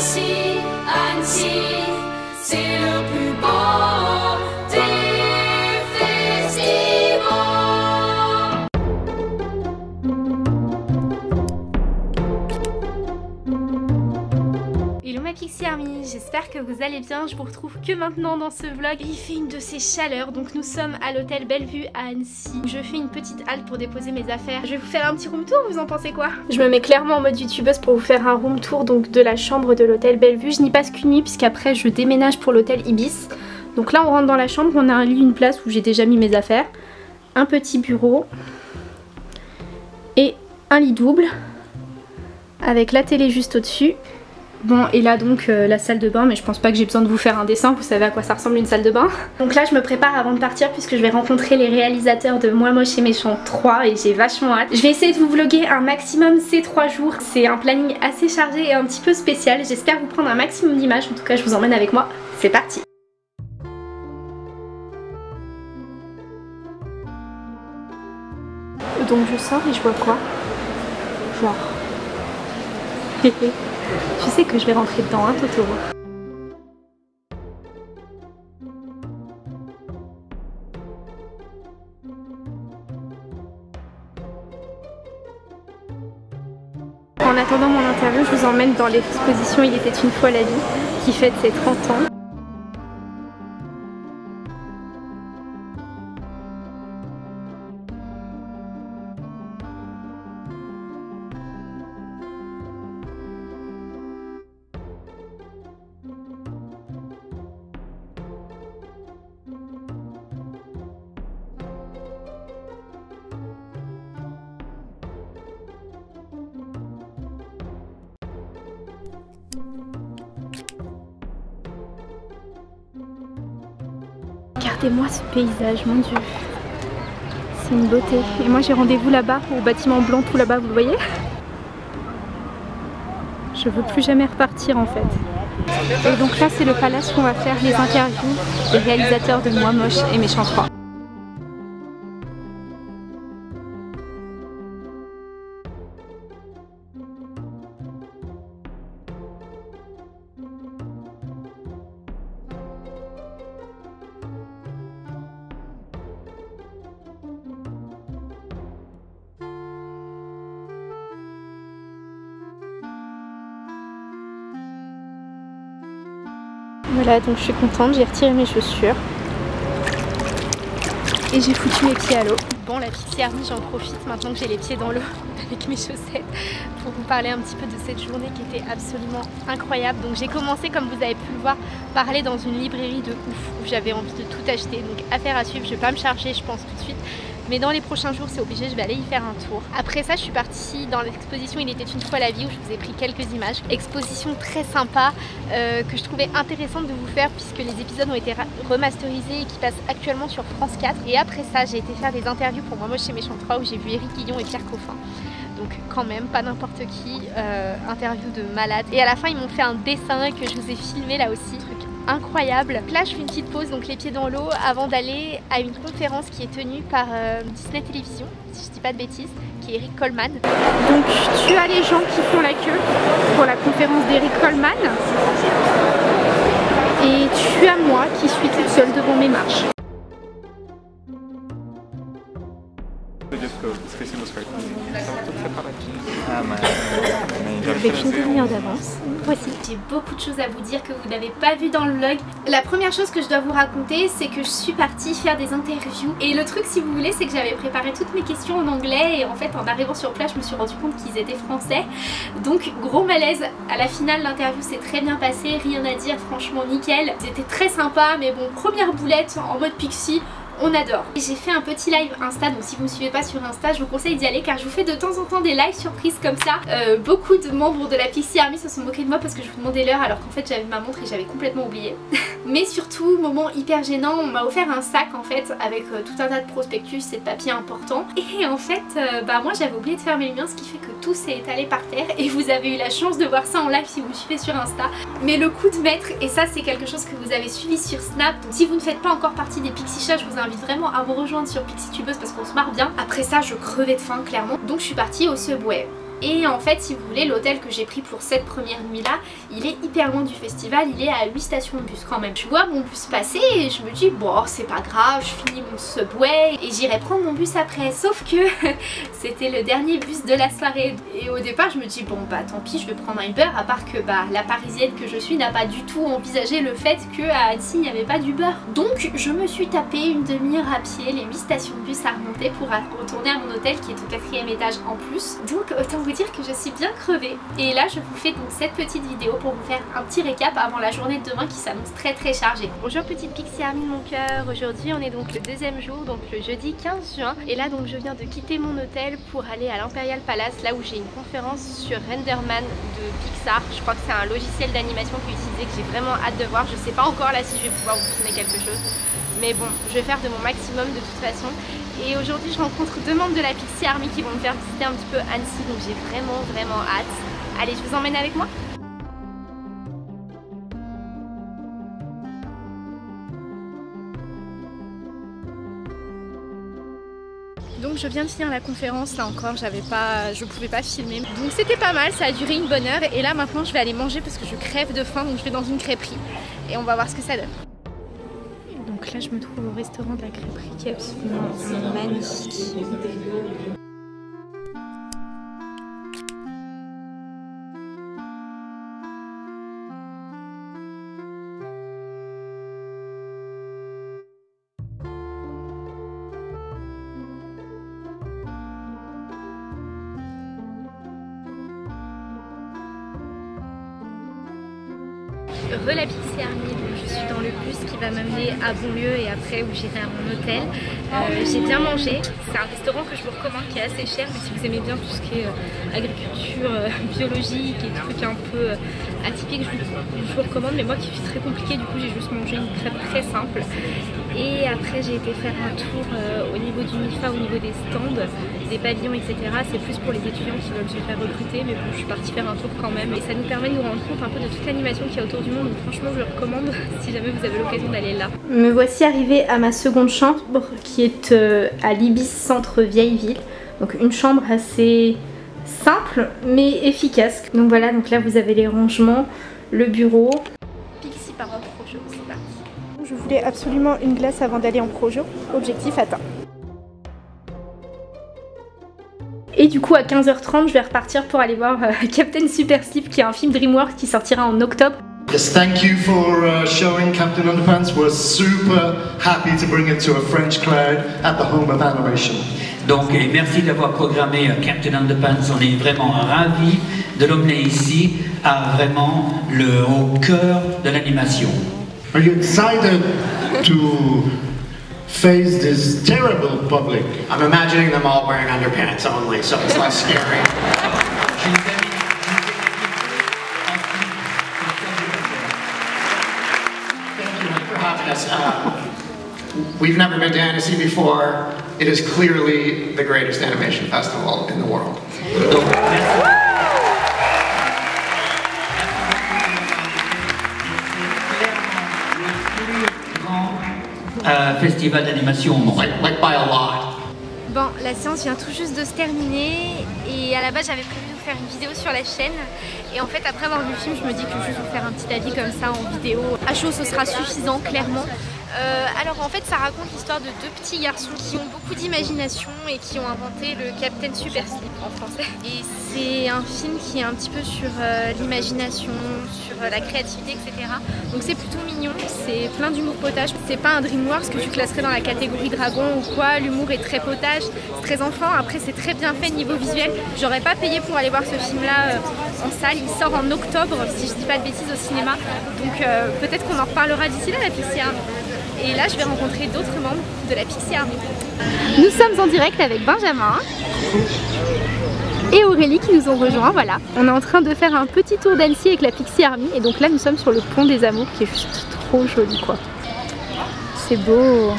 Annecy, Annecy, c'est le plus beau J'espère que vous allez bien, je vous retrouve que maintenant dans ce vlog. Il fait une de ces chaleurs, donc nous sommes à l'hôtel Bellevue à Annecy. Je fais une petite halte pour déposer mes affaires. Je vais vous faire un petit room tour, vous en pensez quoi? Je me mets clairement en mode youtubeuse pour vous faire un room tour donc de la chambre de l'hôtel Bellevue. Je n'y passe qu'une nuit puisqu'après je déménage pour l'hôtel Ibis. Donc là on rentre dans la chambre, on a un lit, une place où j'ai déjà mis mes affaires. Un petit bureau et un lit double avec la télé juste au-dessus. Bon et là donc euh, la salle de bain mais je pense pas que j'ai besoin de vous faire un dessin, vous savez à quoi ça ressemble une salle de bain. Donc là je me prépare avant de partir puisque je vais rencontrer les réalisateurs de Moi Moche et Méchant 3 et j'ai vachement hâte. Je vais essayer de vous vlogger un maximum ces 3 jours, c'est un planning assez chargé et un petit peu spécial. J'espère vous prendre un maximum d'images, en tout cas je vous emmène avec moi, c'est parti Donc je sors et je vois quoi? Tu sais que je vais rentrer dedans, hein, Totoro. En attendant mon interview, je vous emmène dans l'exposition Il était une fois la vie, qui fête ses 30 ans. Regardez-moi ce paysage, mon dieu. C'est une beauté. Et moi j'ai rendez-vous là-bas, au bâtiment blanc tout là-bas, vous le voyez? Je veux plus jamais repartir en fait. Et donc là c'est le palace où on va faire les interviews des réalisateurs de Moi Moche et Méchant 3. Voilà, donc je suis contente, j'ai retiré mes chaussures. Et j'ai foutu mes pieds à l'eau. Bon, la Pixie Army, j'en profite maintenant que j'ai les pieds dans l'eau avec mes chaussettes pour vous parler un petit peu de cette journée qui était absolument incroyable. Donc j'ai commencé, comme vous avez pu le voir, parler dans une librairie de ouf où j'avais envie de tout acheter. Donc affaire à suivre, je vais pas me charger, je pense tout de suite. Mais dans les prochains jours, c'est obligé, je vais aller y faire un tour. Après ça, je suis partie dans l'exposition Il était une fois la vie où je vous ai pris quelques images. Exposition très sympa euh, que je trouvais intéressante de vous faire puisque les épisodes ont été remasterisés et qui passent actuellement sur France 4. Et après ça, j'ai été faire des interviews pour Moi Moi chez Méchant 3 où j'ai vu Eric Guillon et Pierre Coffin. Donc quand même, pas n'importe qui, euh, interview de malade. Et à la fin, ils m'ont fait un dessin que je vous ai filmé là aussi. Incroyable. Là je fais une petite pause, donc les pieds dans l'eau, avant d'aller à une conférence qui est tenue par euh, Disney Télévision, si je dis pas de bêtises, qui est Eric Coleman. Donc tu as les gens qui font la queue pour la conférence d'Eric Coleman. Et tu as moi qui suis toute seule devant mes marches. Avec une demi-heure d'avance. Voici. J'ai beaucoup de choses à vous dire que vous n'avez pas vu dans le vlog. La première chose que je dois vous raconter, c'est que je suis partie faire des interviews. Et le truc, si vous voulez, c'est que j'avais préparé toutes mes questions en anglais. Et en fait, en arrivant sur place, je me suis rendu compte qu'ils étaient français. Donc, gros malaise. À la finale, l'interview s'est très bien passée. Rien à dire, franchement, nickel. C'était très sympa. Mais bon, première boulette en mode pixie on adore. J'ai fait un petit live Insta, donc si vous me suivez pas sur Insta, je vous conseille d'y aller car je vous fais de temps en temps des lives surprises comme ça. Euh, beaucoup de membres de la Pixie Army se sont moqués de moi parce que je vous demandais l'heure alors qu'en fait j'avais ma montre et j'avais complètement oublié. Mais surtout, moment hyper gênant, on m'a offert un sac en fait avec euh, tout un tas de prospectus et de papiers importants. Et en fait, euh, bah moi j'avais oublié de fermer les miens, ce qui fait que tout s'est étalé par terre et vous avez eu la chance de voir ça en live si vous me suivez sur Insta. Mais le coup de maître, et ça c'est quelque chose que vous avez suivi sur Snap, donc si vous ne faites pas encore partie des Pixie Chats, je vous invite vraiment à vous rejoindre sur Pixie Tubeuse parce qu'on se marre bien. Après ça, je crevais de faim clairement, donc je suis partie au Subway Et en fait, si vous voulez, l'hôtel que j'ai pris pour cette première nuit-là, il est hyper loin du festival, il est à 8 stations de bus quand même. Je vois mon bus passer et je me dis, bon, c'est pas grave, je finis mon subway et j'irai prendre mon bus après. Sauf que c'était le dernier bus de la soirée. Et au départ, je me dis, bon, bah tant pis, je vais prendre un Uber, à part que bah, la parisienne que je suis n'a pas du tout envisagé le fait qu'à Annecy, il n'y avait pas d'Uber. Donc, je me suis tapé une demi-heure à pied, les 8 stations de bus à remonter pour retourner à mon hôtel qui est au quatrième étage en plus. Donc, autant vous dire que je suis bien crevée. Et là, je vous fais donc cette petite vidéo pour vous faire un petit récap avant la journée de demain qui s'annonce très très chargée. Bonjour petite Pixie Army de mon cœur. Aujourd'hui, on est donc le deuxième jour, donc le jeudi 15 juin. Et là, donc, je viens de quitter mon hôtel pour aller à l'Imperial Palace, là où j'ai une conférence sur Renderman de Pixar. Je crois que c'est un logiciel d'animation qui est utilisé que j'ai vraiment hâte de voir. Je sais pas encore là si je vais pouvoir vous filmer quelque chose. Mais bon, je vais faire de mon maximum de toute façon. Et aujourd'hui, je rencontre deux membres de la Pixie Army qui vont me faire visiter un petit peu Annecy. Donc j'ai vraiment, vraiment hâte. Allez, je vous emmène avec moi Donc je viens de finir la conférence là encore, j'avais pas, je pouvais pas filmer. Donc c'était pas mal, ça a duré une bonne heure et là maintenant je vais aller manger parce que je crève de faim donc je vais dans une crêperie et on va voir ce que ça donne. Là je me trouve au restaurant de la crêperie qui est absolument magnifique. Va m'amener à Bonlieu et après où j'irai à mon hôtel. Euh, j'ai bien mangé, c'est un restaurant que je vous recommande qui est assez cher, mais si vous aimez bien tout ce qui est euh, agriculture euh, biologique et trucs un peu atypiques, je vous, je vous, recommande. Mais moi qui suis très compliqué, du coup j'ai juste mangé une crêpe très simple. Et après j'ai été faire un tour euh, au niveau du MIFA, au niveau des stands, des pavillons, etc. C'est plus pour les étudiants qui veulent se faire recruter, mais bon je suis partie faire un tour quand même. Et ça nous permet de nous rendre compte un peu de toute l'animation qu'il y a autour du monde. Donc franchement je le recommande si jamais vous avez l'occasion d'aller là. Me voici arrivée à ma seconde chambre qui est euh, à l'Ibis Centre Vieille Ville. Donc une chambre assez simple mais efficace. Donc voilà, donc là vous avez les rangements, le bureau. Voulais absolument une glace avant d'aller en projo. Objectif atteint. Et du coup à 15h30 je vais repartir pour aller voir euh, Captain Super Steve qui est un film DreamWorks qui sortira en octobre. Yes, thank you for uh, showing Captain Underpants. We're super happy to bring it to a French crowd at the home of animation. Donc, et merci d'avoir programmé euh, Captain Underpants. On est vraiment ravis de l'emmener ici, à vraiment le au cœur de l'animation. Are you excited to face this terrible public? I'm imagining them all wearing underpants only, so it's less scary. Thank you for having us. Uh, we've never been to Annecy before. It is clearly the greatest animation festival in the world. Euh, festival d'animation by a lot. Bon, la séance vient tout juste de se terminer et à la base j'avais prévu de vous faire une vidéo sur la chaîne et en fait après avoir vu le film je me dis que juste vous faire un petit avis comme ça en vidéo à chaud ce sera suffisant clairement. Euh, alors en fait ça raconte l'histoire de deux petits garçons qui ont beaucoup d'imagination et qui ont inventé le Captain Super Slip en français. Et c'est un film qui est un petit peu sur euh, l'imagination, sur euh, la créativité, etc. Donc c'est plutôt mignon, c'est plein d'humour potage. C'est pas un DreamWorks que tu classerais dans la catégorie dragon ou quoi, l'humour est très potage, c'est très enfant. Après c'est très bien fait niveau visuel. J'aurais pas payé pour aller voir ce film là en salle, il sort en octobre si je dis pas de bêtises au cinéma. Donc peut-être qu'on en reparlera d'ici là la Army. Et là, je vais rencontrer d'autres membres de la Pixie Army. Nous sommes en direct avec Benjamin et Aurélie qui nous ont rejoints, voilà. On est en train de faire un petit tour d'Annecy avec la Pixie Army et donc là nous sommes sur le pont des Amours qui est juste trop joli quoi. C'est beau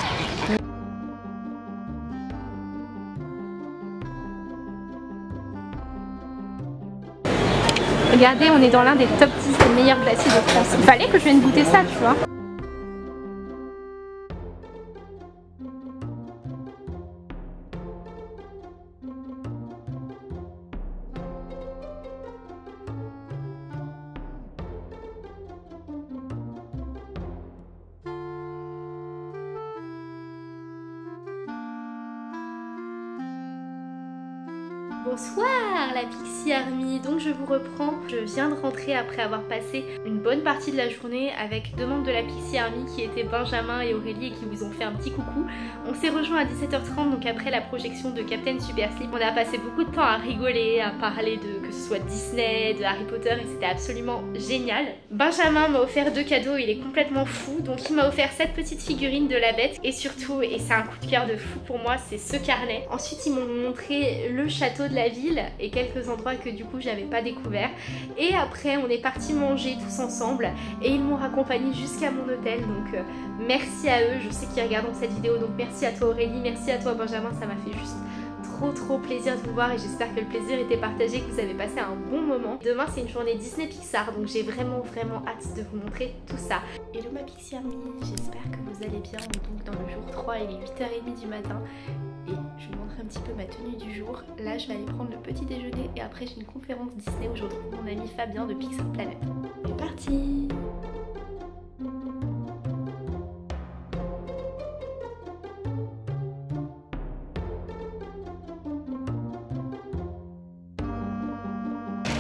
Regardez, on est dans l'un des top 10 des meilleurs glaciers de France. Il fallait que je vienne goûter ça, tu vois. Je vous reprends. Je viens de rentrer après avoir passé une bonne partie de la journée avec deux membres de la Pixie Army qui étaient Benjamin et Aurélie et qui vous ont fait un petit coucou. On s'est rejoint à 17h30 donc après la projection de Captain Super Sleep. On a passé beaucoup de temps à rigoler, à parler de que ce soit Disney, de Harry Potter et c'était absolument génial. Benjamin m'a offert deux cadeaux, il est complètement fou donc il m'a offert cette petite figurine de la bête et surtout, et c'est un coup de cœur de fou pour moi, c'est ce carnet. Ensuite ils m'ont montré le château de la ville et quelques endroits que du coup j'avais pas découvert. Et après on est parti manger tous ensemble et ils m'ont raccompagné jusqu'à mon hôtel donc euh, merci à eux, je sais qu'ils regardent cette vidéo donc merci à toi Aurélie, merci à toi Benjamin, ça m'a fait juste trop trop plaisir de vous voir et j'espère que le plaisir était partagé, que vous avez passé un bon moment. Demain c'est une journée Disney Pixar donc j'ai vraiment vraiment hâte de vous montrer tout ça. Hello ma Pixie Army, j'espère que vous allez bien. Donc dans le jour 3 il est 8h30 du matin et je vous montrer un petit peu ma tenue du jour. Là je vais aller prendre le petit déjeuner et après j'ai une conférence Disney retrouve mon ami Fabien de Pixar Planet. C'est parti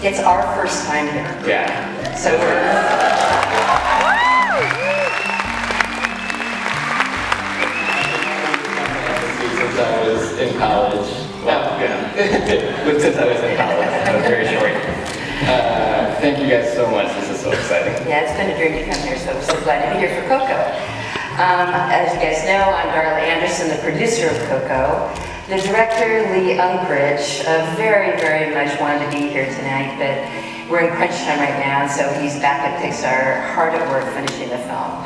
It's our first time here. Yeah. So we're, Since I was in college. Well, yeah. but since I was in college, was very short. Uh, thank you guys so much. This is so exciting. yeah, it's been a dream to come here, so we're so glad to be here for Coco. Um, as you guys know, I'm Darla Anderson, the producer of Coco. The director, Lee Unkrich, uh, very, very much wanted to be here tonight, but we're in crunch time right now, so he's back at Pixar, hard at work finishing the film.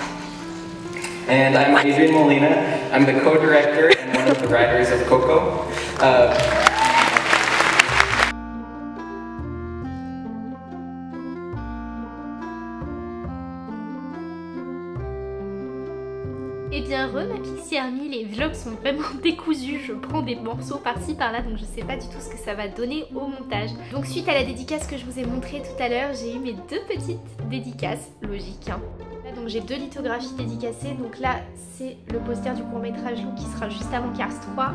And I'm Adrian Molina. I'm the co-director of Coco. Uh, Et Eh bien re ma Pixie Army, les vlogs sont vraiment décousus, je prends des morceaux par-ci par-là donc je sais pas du tout ce que ça va donner au montage. Donc suite à la dédicace que je vous ai montré tout à l'heure, j'ai eu mes deux petites dédicaces, logique hein. J'ai deux lithographies dédicacées, donc là c'est le poster du court métrage Lou qui sera juste avant Cars 3.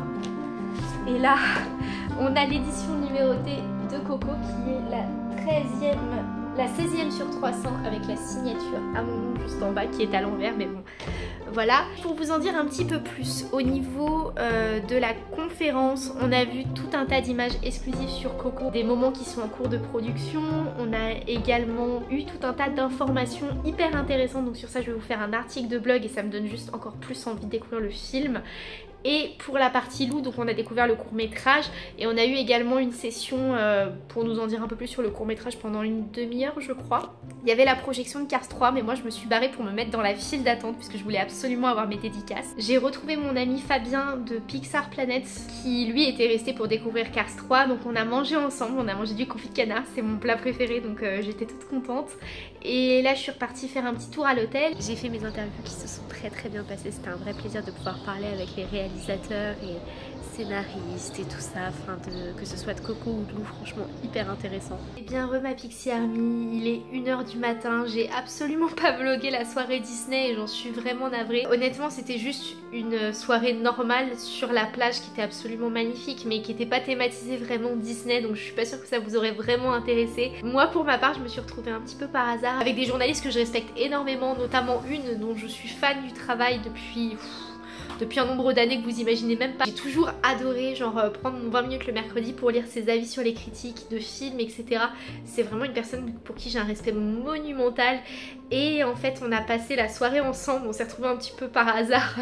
Et là on a l'édition numérotée de Coco qui est la 13e la 16e sur 300 avec la signature à mon nom juste en bas qui est à l'envers mais bon. Voilà, pour vous en dire un petit peu plus, au niveau euh, de la conférence, on a vu tout un tas d'images exclusives sur Coco, des moments qui sont en cours de production, on a également eu tout un tas d'informations hyper intéressantes, donc sur ça je vais vous faire un article de blog et ça me donne juste encore plus envie de découvrir le film. Et pour la partie loup, donc on a découvert le court métrage et on a eu également une session euh, pour nous en dire un peu plus sur le court métrage pendant une demi-heure je crois. Il y avait la projection de Cars 3 mais moi je me suis barrée pour me mettre dans la file d'attente puisque je voulais absolument avoir mes dédicaces. J'ai retrouvé mon ami Fabien de Pixar Planet qui lui était resté pour découvrir Cars 3 donc on a mangé ensemble, on a mangé du confit de canard, c'est mon plat préféré donc euh, j'étais toute contente. Et là je suis repartie faire un petit tour à l'hôtel. J'ai fait mes interviews qui se sont très très bien passées, c'était un vrai plaisir de pouvoir parler avec les réalisateurs et scénaristes et tout ça, enfin de, que ce soit de Coco ou de Lou, franchement hyper intéressant. Et bien re ma Pixie Army, il est 1h du matin, j'ai absolument pas vlogué la soirée Disney et j'en suis vraiment navrée. Honnêtement c'était juste une soirée normale sur la plage qui était absolument magnifique mais qui n'était pas thématisée vraiment Disney donc je suis pas sûre que ça vous aurait vraiment intéressé. Moi pour ma part je me suis retrouvée un petit peu par hasard avec des journalistes que je respecte énormément, notamment une dont je suis fan du travail depuis... depuis un nombre d'années que vous imaginez même pas. J'ai toujours adoré genre euh, prendre mon 20 minutes le mercredi pour lire ses avis sur les critiques de films etc. C'est vraiment une personne pour qui j'ai un respect monumental. Et en fait on a passé la soirée ensemble, on s'est retrouvés un petit peu par hasard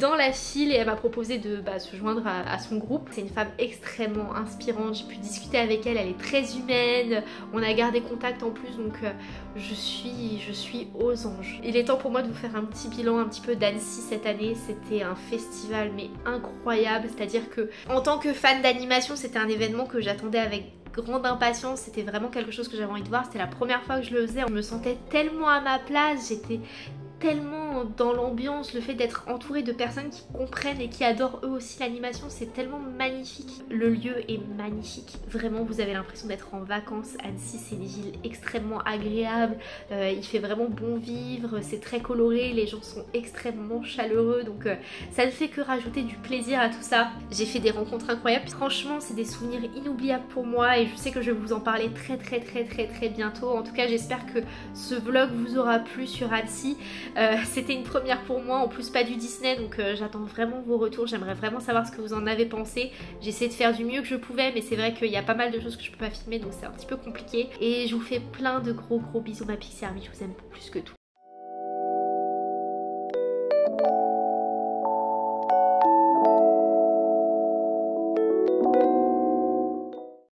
dans la file. Et elle m'a proposé de bah, se joindre à, à son groupe. C'est une femme extrêmement inspirante, j'ai pu discuter avec elle, elle est très humaine, on a gardé contact en plus. Donc euh, je suis, je suis aux anges. Il est temps pour moi de vous faire un petit bilan un petit peu d'Annecy cette année, c'était un festival mais incroyable, c'est-à-dire que en tant que fan d'animation c'était un événement que j'attendais avec grande impatience, c'était vraiment quelque chose que j'avais envie de voir, c'était la première fois que je le faisais, je me sentais tellement à ma place, j'étais tellement dans l'ambiance, le fait d'être entouré de personnes qui comprennent et qui adorent eux aussi l'animation, c'est tellement magnifique. Le lieu est magnifique, vraiment vous avez l'impression d'être en vacances. Annecy c'est une ville extrêmement agréable, euh, il fait vraiment bon vivre, c'est très coloré, les gens sont extrêmement chaleureux donc euh, ça ne fait que rajouter du plaisir à tout ça. J'ai fait des rencontres incroyables, franchement c'est des souvenirs inoubliables pour moi et je sais que je vais vous en parler très très très très très bientôt. En tout cas j'espère que ce vlog vous aura plu sur Annecy. Euh, c'était une première pour moi, en plus pas du Disney donc euh, j'attends vraiment vos retours, j'aimerais vraiment savoir ce que vous en avez pensé. J'ai essayé de faire du mieux que je pouvais mais c'est vrai qu'il y a pas mal de choses que je peux pas filmer donc c'est un petit peu compliqué. Et je vous fais plein de gros gros bisous ma Pixie Army, je vous aime plus que tout.